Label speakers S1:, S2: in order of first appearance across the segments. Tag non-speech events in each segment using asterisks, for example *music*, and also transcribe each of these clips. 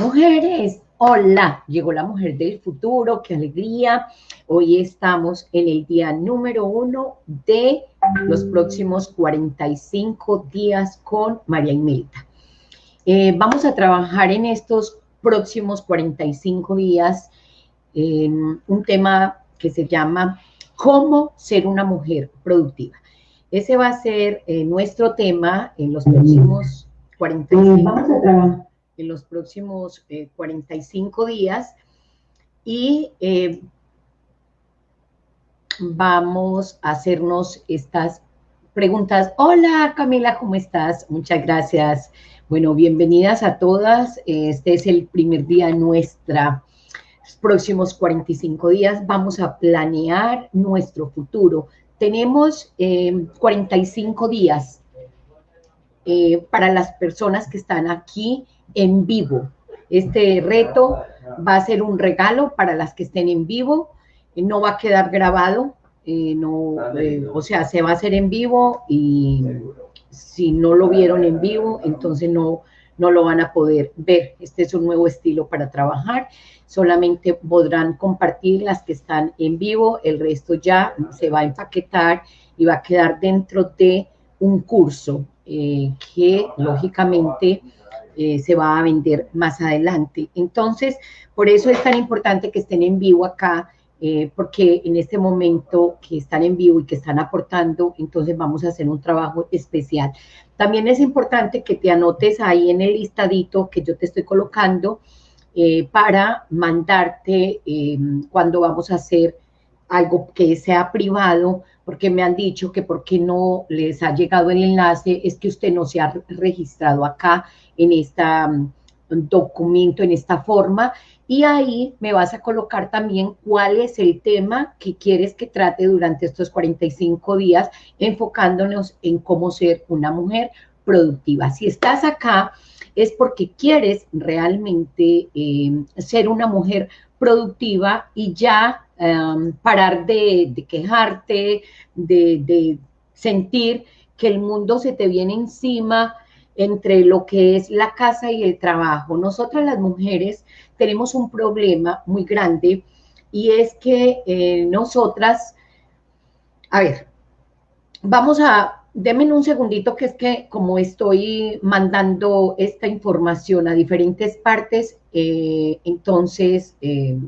S1: Mujeres, hola, llegó la mujer del futuro, qué alegría. Hoy estamos en el día número uno de los próximos 45 días con María Imelda. Eh, vamos a trabajar en estos próximos 45 días en un tema que se llama cómo ser una mujer productiva. Ese va a ser eh, nuestro tema en los próximos 45, vamos a trabajar. En los próximos 45 eh, días y eh, vamos a hacernos estas preguntas. Hola Camila, ¿cómo estás? Muchas gracias. Bueno, bienvenidas a todas. Este es el primer día nuestra próximos 45 días vamos a planear nuestro futuro. Tenemos 45 eh, días eh, para las personas que están aquí en vivo. Este reto va a ser un regalo para las que estén en vivo. no va a quedar grabado, eh, no, o sea, se va a hacer en vivo y si no lo vieron en vivo, entonces no, no lo van a poder ver. Este es un nuevo estilo para trabajar. Solamente podrán compartir las que están en vivo, el resto ya se va a empaquetar y va a quedar dentro de un curso eh, que lógicamente eh, se va a vender más adelante. Entonces, por eso es tan importante que estén en vivo acá eh, porque en este momento que están en vivo y que están aportando, entonces vamos a hacer un trabajo especial. También es importante que te anotes ahí en el listadito que yo te estoy colocando eh, para mandarte cuando vamos a hacer algo que sea privado, porque me han dicho que porque no les ha llegado el enlace es que usted no se ha registrado acá en este documento, en esta forma, y ahí me vas a colocar también cuál es el tema que quieres que trate durante estos 45 días, enfocándonos en cómo ser una mujer productiva. Si estás acá es porque quieres realmente eh, ser una mujer productiva y ya em, parar de, quejarte, de, sentir que el mundo se te viene encima entre lo que es la casa y el trabajo. Nosotras las mujeres tenemos un problema muy grande y es que eh, nosotras, a ver, vamos a, denme un segundito que es que como estoy mandando esta información a diferentes partes, eh, entonces eh,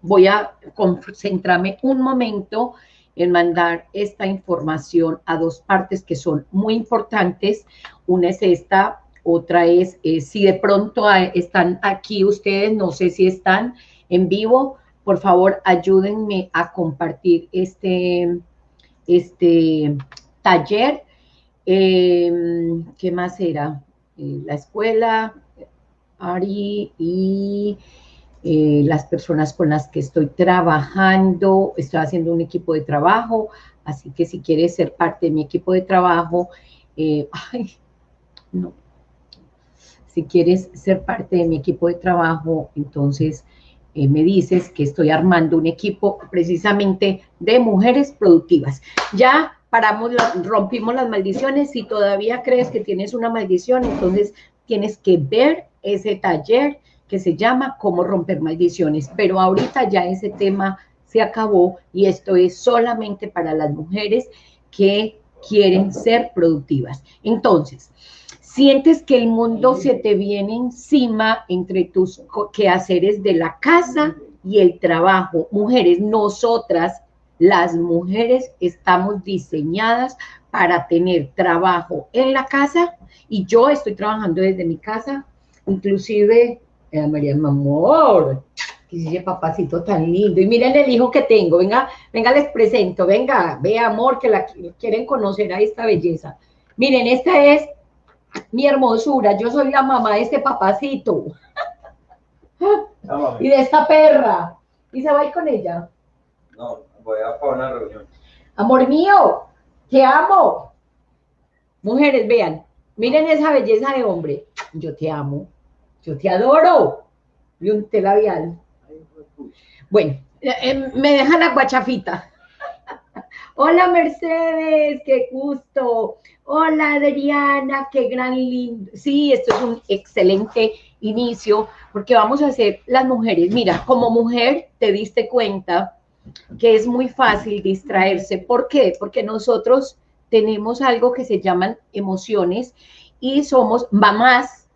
S1: voy a concentrarme un momento en mandar esta información a dos partes que son muy importantes. Una es esta, otra es eh, si de pronto están aquí ustedes, no sé si están en vivo, por favor ayúdenme a compartir este, este taller. Em, ¿Qué más era? Eh, la escuela, Ari y eh, las personas con las que estoy trabajando, estoy haciendo un equipo de trabajo, así que si quieres ser parte de mi equipo de trabajo, *laughs* ay, no, si quieres ser parte de mi equipo de trabajo, entonces eh, me dices que estoy armando un equipo precisamente de mujeres productivas. Ya paramos, rompimos las maldiciones. Si todavía crees que tienes una maldición, entonces tienes que ver ese taller que se llama Cómo romper maldiciones. Pero ahorita ya ese tema se acabó y esto es solamente para las mujeres que quieren ser productivas. Entonces, sientes que el mundo se te viene encima entre tus quehaceres de la casa y el trabajo. Mujeres, nosotras, las mujeres, estamos diseñadas para tener trabajo en la casa y yo estoy trabajando desde mi casa, inclusive, eh, María, mi amor, dice papacito tan lindo. Y miren el hijo que tengo, venga, venga, les presento, venga, ve amor, que la quieren conocer a esta belleza. Miren, esta es mi hermosura, yo soy la mamá de este papacito. *laughs* y de esta perra. ¿Y se va a ir con ella?
S2: No, voy a para una reunión.
S1: Amor mío, te amo. Mujeres, vean, miren esa belleza de hombre. Yo te amo, yo te adoro. Y un telabial. Bueno, eh, eh, me dejan la guachafita. *laughs* Hola Mercedes, qué gusto. Hola Adriana, qué gran lindo. Sí, esto es un excelente inicio, porque vamos a hacer las mujeres. Mira, como mujer te diste cuenta que es muy fácil distraerse. ¿Por qué? Porque nosotros tenemos algo que se llaman emociones y somos mamás,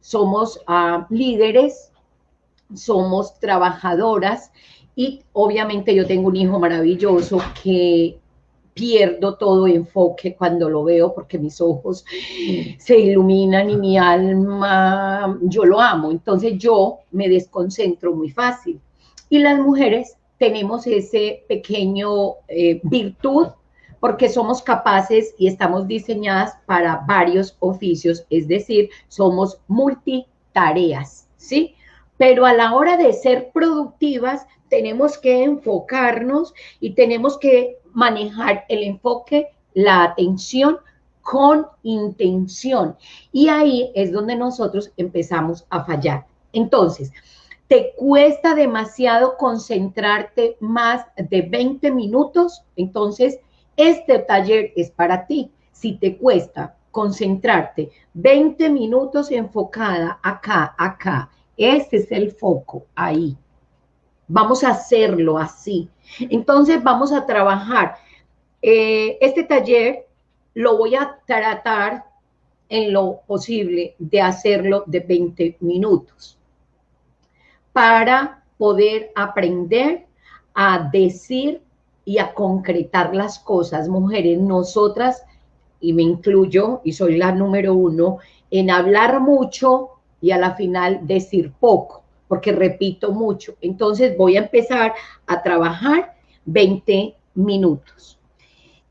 S1: somos ah, líderes, somos trabajadoras y obviamente yo tengo un hijo maravilloso que pierdo todo enfoque cuando lo veo porque mis ojos se iluminan y mi alma, yo lo amo. Entonces yo me desconcentro muy fácil. Y las mujeres tenemos ese pequeño eh, virtud porque somos capaces y estamos diseñadas para varios oficios, es decir, somos multitareas, ¿sí? Pero a la hora de ser productivas, tenemos que enfocarnos y tenemos que manejar el enfoque, la atención con intención. Y ahí es donde nosotros empezamos a fallar. Entonces, te cuesta demasiado concentrarte más de 20 minutos, entonces este taller es para ti. Si te cuesta concentrarte 20 minutos enfocada acá, acá, este es el foco, ahí. Vamos a hacerlo así. Entonces vamos a trabajar. Eh, este taller lo voy a tratar en lo posible de hacerlo de 20 minutos para poder aprender a decir y a concretar las cosas. Mujeres, nosotras, y me incluyo, y soy la número uno, en hablar mucho y a la final decir poco porque repito mucho. Entonces voy a empezar a trabajar 20 minutos.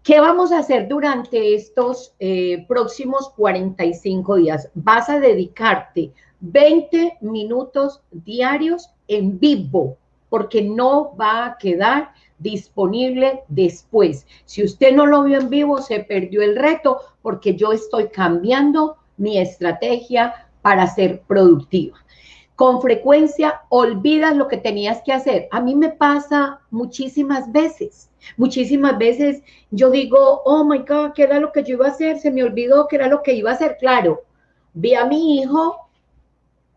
S1: ¿Qué vamos a hacer durante estos eh, próximos 45 días? Vas a dedicarte 20 minutos diarios en vivo, porque no va a quedar disponible después. Si usted no lo vio en vivo, se perdió el reto, porque yo estoy cambiando mi estrategia para ser productiva con frecuencia olvidas lo que tenías que hacer. A mí me pasa muchísimas veces. Muchísimas veces yo digo, oh my God, ¿qué era lo que yo iba a hacer? Se me olvidó qué era lo que iba a hacer. Claro, vi a mi hijo,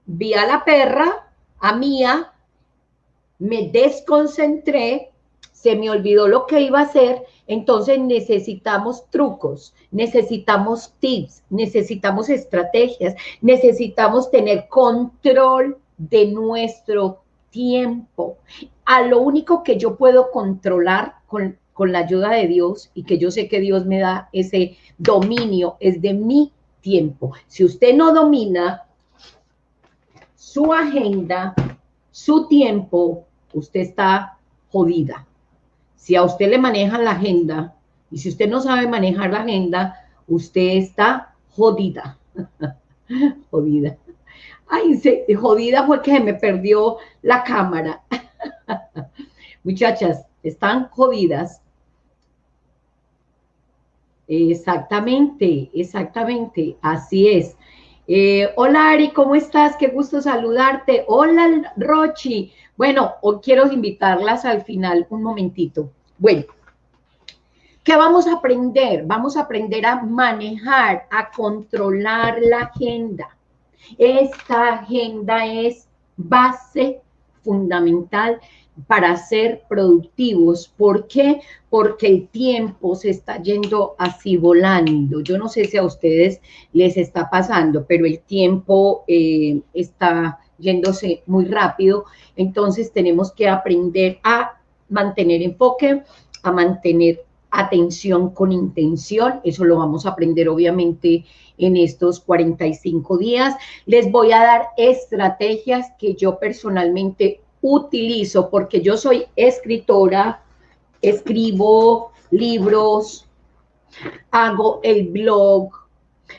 S1: vi a la perra, a Mía, me desconcentré, se me olvidó lo que iba a hacer, entonces necesitamos trucos, necesitamos tips, necesitamos estrategias, necesitamos tener control de nuestro tiempo. A lo único que yo puedo controlar con, con la ayuda de Dios y que yo sé que Dios me da ese dominio es de mi tiempo. Si usted no domina su agenda, su tiempo, usted está jodida. Si a usted le manejan la agenda y si usted no sabe manejar la agenda, usted está jodida. *laughs* jodida. Ay, jodida fue que me perdió la cámara. *laughs* Muchachas, están jodidas. Exactamente, exactamente, así es. Eh, hola Ari, ¿cómo estás? Qué gusto saludarte. Hola Rochi. Bueno, hoy quiero invitarlas al final un momentito. Bueno, ¿qué vamos a aprender? Vamos a aprender a manejar, a controlar la agenda. Esta agenda es base fundamental para ser productivos. ¿Por qué? Porque el tiempo se está yendo así volando. Yo no sé si a ustedes les está pasando, pero el tiempo eh, está yéndose muy rápido. Entonces tenemos que aprender a mantener enfoque, a mantener atención con intención. Eso lo vamos a aprender obviamente en estos 45 días. Les voy a dar estrategias que yo personalmente utilizo porque yo soy escritora, escribo libros, hago el blog,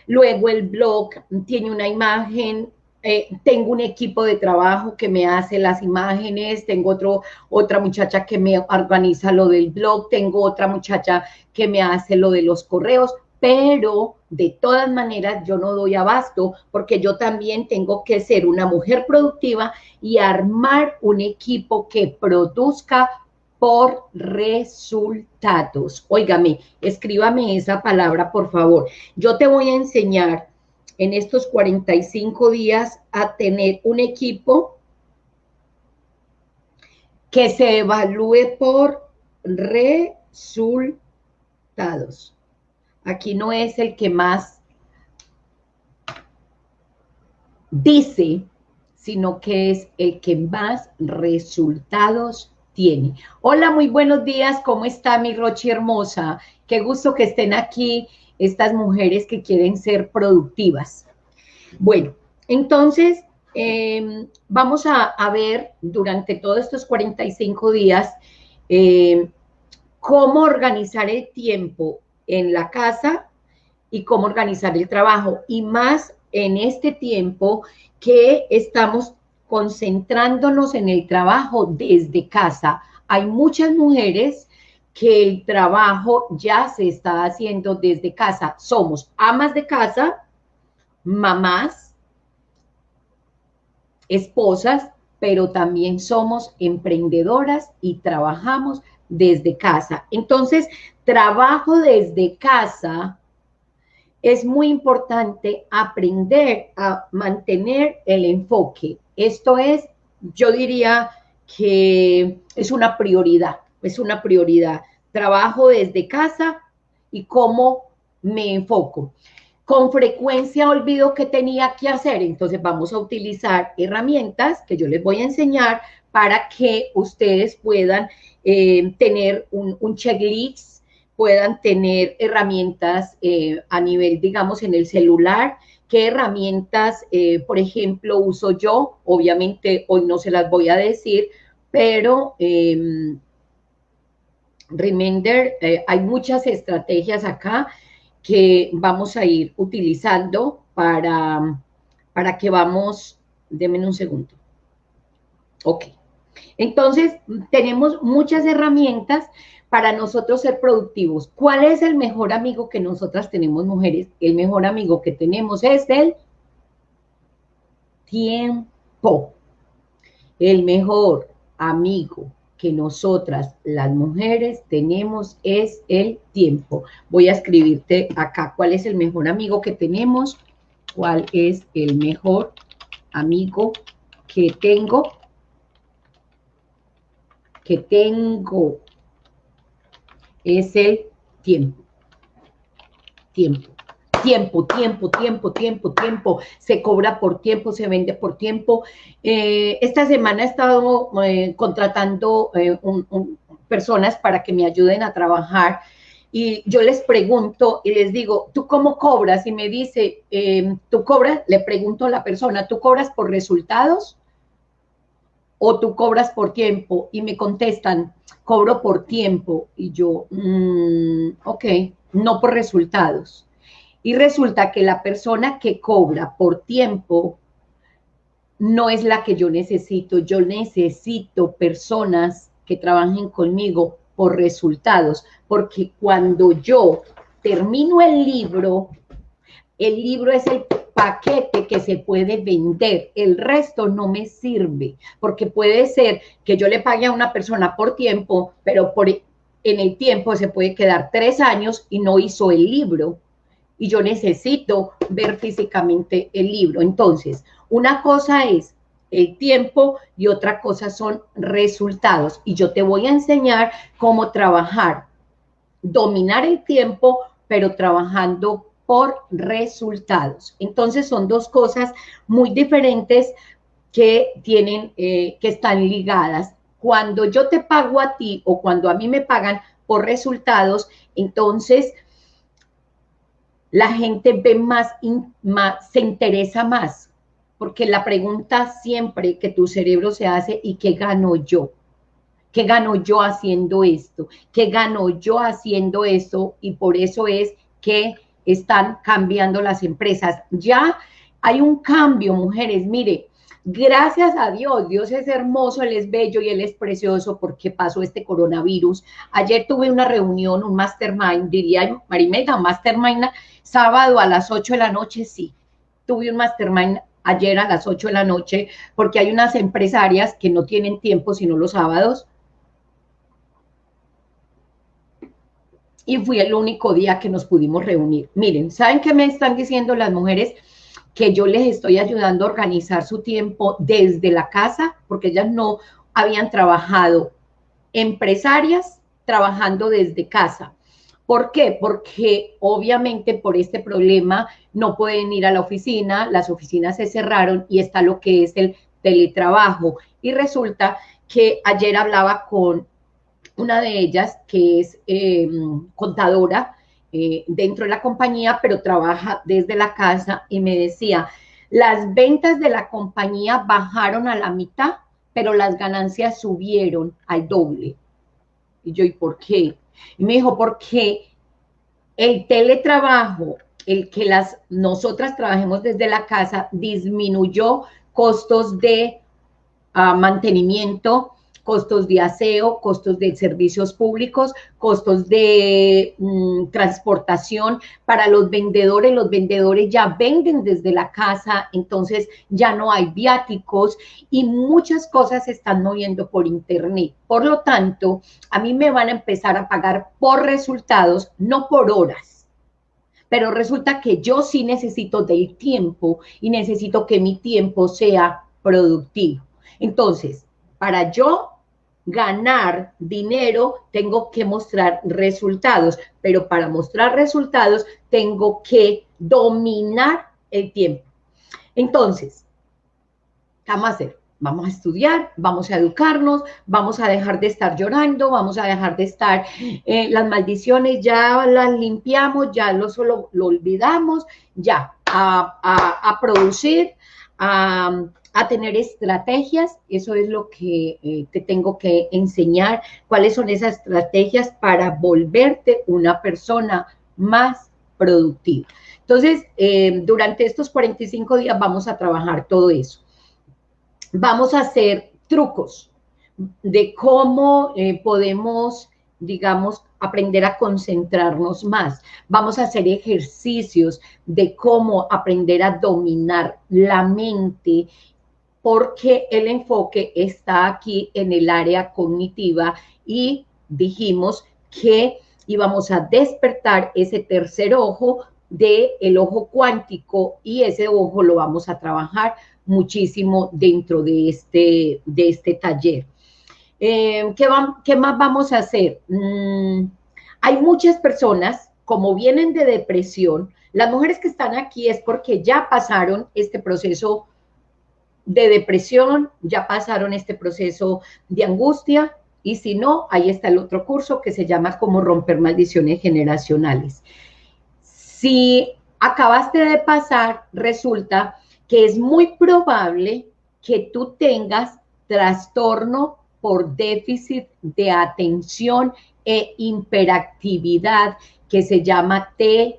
S1: luego el blog tiene una imagen, eh, tengo un equipo de trabajo que me hace las imágenes, tengo otro, otra muchacha que me organiza lo del blog, tengo otra muchacha que me hace lo de los correos, pero de todas maneras yo no doy abasto porque yo también tengo que ser una mujer productiva y armar un equipo que produzca por resultados. Óigame, escríbame esa palabra, por favor. Yo te voy a enseñar en estos 45 días a tener un equipo que se evalúe por resultados. Aquí no es el que más dice, sino que es el que más resultados tiene. Hola, muy buenos días, ¿cómo está mi Rochi hermosa? Qué gusto que estén aquí estas mujeres que quieren ser productivas. Bueno, entonces em, vamos a, ver durante todos estos 45 días em, cómo organizar el tiempo en la casa y cómo organizar el trabajo. Y más en este tiempo que estamos concentrándonos en el trabajo desde casa. Hay muchas mujeres que el trabajo ya se está haciendo desde casa. Somos amas de casa, mamás, esposas, pero también somos emprendedoras y trabajamos desde casa. Entonces, trabajo desde casa es muy importante aprender a mantener el enfoque. Esto es, yo diría que es una prioridad, es una prioridad. Trabajo desde casa y cómo me enfoco. Con frecuencia olvido que tenía que hacer, entonces vamos a utilizar herramientas que yo les voy a enseñar para que ustedes puedan eh, tener un, un checklist puedan tener herramientas eh, a nivel, digamos, en el celular. ¿Qué herramientas, eh, por ejemplo, uso yo? Obviamente hoy no se las voy a decir, pero eh, Remender, hay muchas estrategias acá que vamos a ir utilizando para, para que vamos, denme un segundo. Ok. Entonces, tenemos muchas herramientas para nosotros ser productivos. ¿Cuál es el mejor amigo que nosotras tenemos, mujeres? El mejor amigo que tenemos es el tiempo. El mejor amigo que nosotras, las mujeres, tenemos es el tiempo. Voy a escribirte acá cuál es el mejor amigo que tenemos, cuál es el mejor amigo que tengo, que tengo es el tiempo. Tiempo. Tiempo, tiempo, tiempo, tiempo, tiempo. Se cobra por tiempo, se vende por tiempo. Eh, esta semana he estado eh, contratando eh, personas para que me ayuden a trabajar y yo les pregunto y les digo, ¿tú cómo cobras? Y me dice, ¿tú cobras? Le pregunto a la persona, ¿tú cobras por resultados? O tú cobras por tiempo y me contestan, cobro por tiempo y yo, mm, ok, no por resultados. Y resulta que la persona que cobra por tiempo no es la que yo necesito. Yo necesito personas que trabajen conmigo por resultados, porque cuando yo termino el libro, el libro es el paquete que se puede vender, el resto no me sirve, porque puede ser que yo le pague a una persona por tiempo, pero por, en el tiempo se puede quedar tres años y no hizo el libro. Y yo necesito ver físicamente el libro. Entonces, una cosa es el tiempo y otra cosa son resultados. Y yo te voy a enseñar cómo trabajar, dominar el tiempo, pero trabajando por resultados. Entonces son dos cosas muy diferentes que tienen, eh, que están ligadas. Cuando yo te pago a ti o cuando a mí me pagan por resultados, entonces la gente ve más, se interesa más, porque la pregunta siempre que tu cerebro se hace, ¿y qué gano yo? ¿Qué gano yo haciendo esto? ¿Qué gano yo haciendo esto? Y por eso es que están cambiando las empresas. Ya hay un cambio, mujeres, mire, gracias a Dios, Dios es hermoso, Él es bello y Él es precioso porque pasó este coronavirus. Ayer tuve una reunión, un mastermind, diría Marimega, mastermind, sábado a las 8 de la noche, sí. Tuve un mastermind ayer a las 8 de la noche porque hay unas empresarias que no tienen tiempo sino los sábados y fui el único día que nos pudimos reunir. Miren, ¿saben qué me están diciendo las mujeres? que yo les estoy ayudando a organizar su tiempo desde la casa, porque ellas no habían trabajado empresarias trabajando desde casa. ¿Por qué? Porque obviamente por este problema no pueden ir a la oficina, las oficinas se cerraron y está lo que es el teletrabajo. Y resulta que ayer hablaba con una de ellas que es em, contadora eh, dentro de la compañía, pero trabaja desde la casa y me decía, las ventas de la compañía bajaron a la mitad, pero las ganancias subieron al doble. Y yo, ¿y por qué? Y me dijo, porque el teletrabajo, el que las nosotras trabajemos desde la casa, disminuyó costos de ah, mantenimiento, costos de aseo, costos de servicios públicos, costos de mm, transportación para los vendedores. Los vendedores ya venden desde la casa, entonces ya no hay viáticos y muchas cosas se están moviendo por internet. Por lo tanto, a mí me van a empezar a pagar por resultados, no por horas. Pero resulta que yo sí necesito del tiempo y necesito que mi tiempo sea productivo. Entonces, para yo ganar dinero, tengo que mostrar resultados, pero para mostrar resultados tengo que dominar el tiempo. Entonces, ¿qué vamos a hacer? Vamos a estudiar, vamos a educarnos, vamos a dejar de estar llorando, vamos a dejar de estar, eh, las maldiciones ya las limpiamos, ya lo solo lo olvidamos, ya, a, a producir, a, a tener estrategias, eso es lo que eh, te tengo que enseñar, cuáles son esas estrategias para volverte una persona más productiva. Entonces, eh, durante estos 45 días vamos a trabajar todo eso. Vamos a hacer trucos de cómo eh, podemos, digamos, aprender a concentrarnos más. Vamos a hacer ejercicios de cómo aprender a dominar la mente porque el enfoque está aquí en el área cognitiva y dijimos que íbamos a despertar ese tercer ojo del el ojo cuántico y ese ojo lo vamos a trabajar muchísimo dentro de este, de este taller. Eh, ¿qué, más vamos a hacer? Mm, hay muchas personas, como vienen de depresión, las mujeres que están aquí es porque ya pasaron este proceso de depresión, ya pasaron este proceso de angustia, y si no, ahí está el otro curso que se llama Cómo romper maldiciones generacionales. Si acabaste de pasar, resulta que es muy probable que tú tengas trastorno por déficit de atención e hiperactividad que se llama TDHA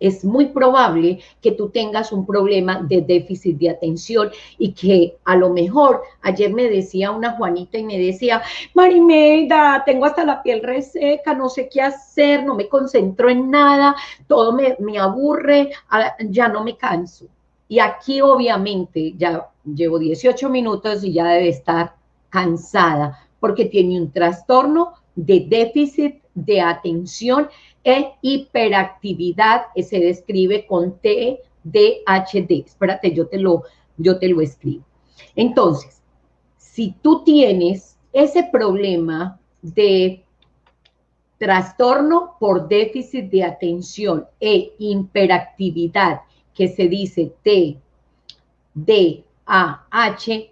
S1: es muy probable que tú tengas un problema de déficit de atención y que a lo mejor ayer me decía una Juanita y me decía, Marimelda, tengo hasta la piel reseca, no sé qué hacer, no me concentro en nada, todo me, me aburre, ya no me canso. Y aquí obviamente ya llevo 18 minutos y ya debe estar cansada porque tiene un trastorno de déficit de atención e hiperactividad se describe con TDHD. Espérate, yo te lo, yo te lo escribo. Entonces, si tú tienes ese problema de trastorno por déficit de atención e hiperactividad, que se dice TDAH,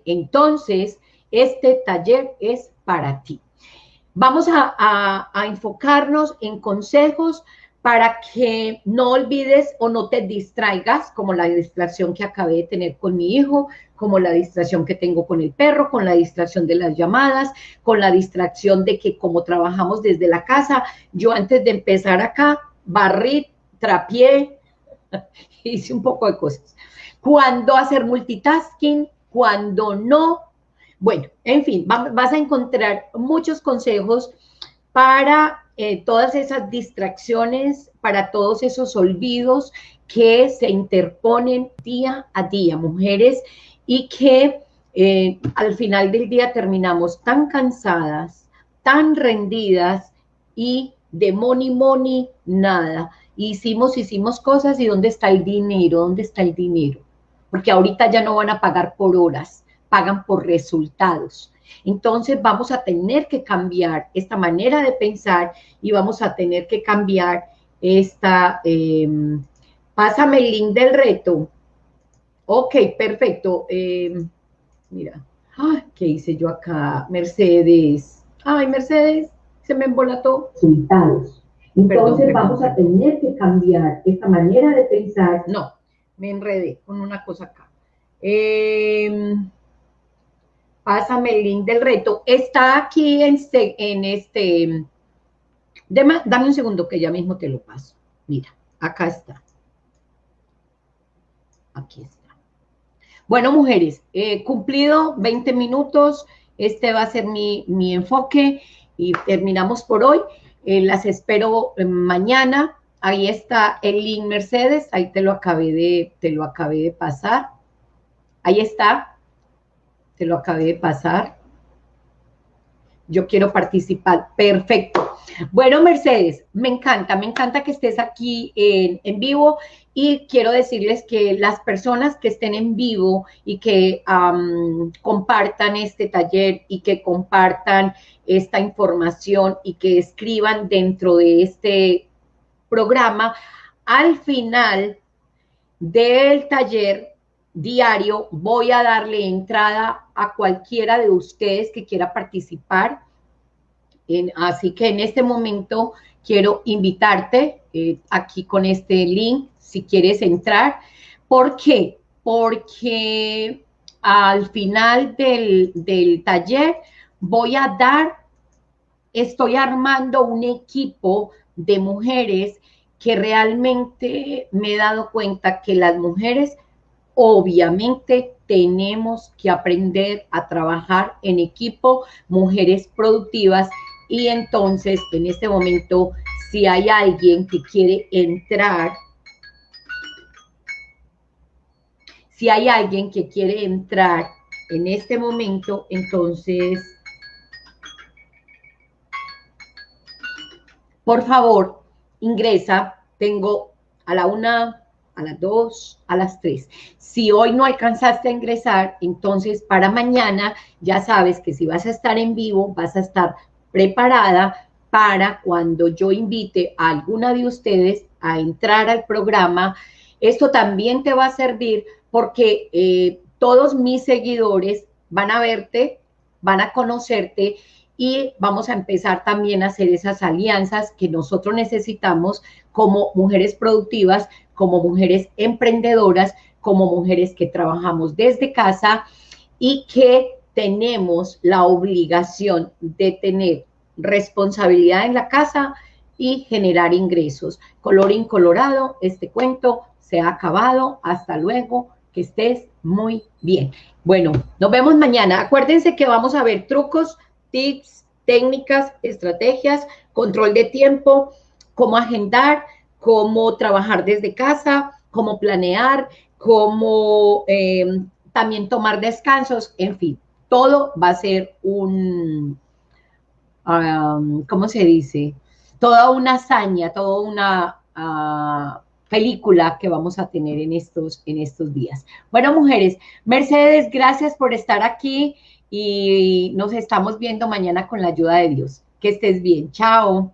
S1: entonces este taller es para ti. Vamos a, enfocarnos en consejos para que no olvides o no te distraigas, como la distracción que acabé de tener con mi hijo, como la distracción que tengo con el perro, con la distracción de las llamadas, con la distracción de que como trabajamos desde la casa, yo antes de empezar acá, barrí, trapié, *laughs* hice un poco de cosas. Cuando hacer multitasking, cuando no, bueno, en fin, vas a encontrar muchos consejos para eh, todas esas distracciones, para todos esos olvidos que se interponen día a día, mujeres, y que eh, al final del día terminamos tan cansadas, tan rendidas y de money, money, nada. hicimos, hicimos cosas y ¿dónde está el dinero? ¿Dónde está el dinero? Porque ahorita ya no van a pagar por horas, pagan por resultados. Entonces vamos a tener que cambiar esta manera de pensar y vamos a tener que cambiar esta... Em, pásame el link del reto. Ok, perfecto. Em, mira, ¿qué hice yo acá? Mercedes. Ay, Mercedes, se me embolató.
S3: Resultados. Entonces vamos a tener que cambiar esta manera de pensar.
S1: No, me enredé con una cosa acá. Eh, pásame el link del reto. Está aquí en este, dame un segundo que ya mismo te lo paso. Mira, acá está. Aquí está. Bueno, mujeres, he cumplido 20 minutos. Este va a ser mi, mi enfoque y terminamos por hoy. Eh, las espero mañana. Ahí está el link Mercedes. Ahí te lo acabé de, te lo acabé de pasar. Ahí está te lo acabé de pasar. Yo quiero participar. Perfecto. Bueno, Mercedes, me encanta, me encanta que estés aquí en, vivo y quiero decirles que las personas que estén en vivo y que compartan este taller y que compartan esta información y que escriban dentro de este programa, al final del taller diario voy a darle entrada a cualquiera de ustedes que quiera participar. así que en este momento quiero invitarte eh, aquí con este link si quieres entrar. ¿Por qué? Porque al final del, del taller voy a dar, estoy armando un equipo de mujeres que realmente me he dado cuenta que las mujeres Obviamente tenemos que aprender a trabajar en equipo, mujeres productivas, y entonces en este momento, si hay alguien que quiere entrar, si hay alguien que quiere entrar en este momento, entonces, por favor, ingresa. Tengo a la una, a las 2, a las 3. Si hoy no alcanzaste a ingresar, entonces para mañana ya sabes que si vas a estar en vivo, vas a estar preparada para cuando yo invite a alguna de ustedes a entrar al programa. Esto también te va a servir porque eh, todos mis seguidores van a verte, van a conocerte y vamos a empezar también a hacer esas alianzas que nosotros necesitamos como mujeres productivas como mujeres emprendedoras, como mujeres que trabajamos desde casa y que tenemos la obligación de tener responsabilidad en la casa y generar ingresos. Colorín colorado, este cuento se ha acabado. Hasta luego, que estés muy bien. Bueno, nos vemos mañana. Acuérdense que vamos a ver trucos, tips, técnicas, estrategias, control de tiempo, cómo agendar, cómo trabajar desde casa, cómo planear, cómo eh, también tomar descansos, en fin, todo va a ser un, ¿cómo se dice? Toda una hazaña, toda una ah, película que vamos a tener en estos, en estos días. Bueno, mujeres, Mercedes, gracias por estar aquí y nos estamos viendo mañana con la ayuda de Dios. Que estés bien. Chao.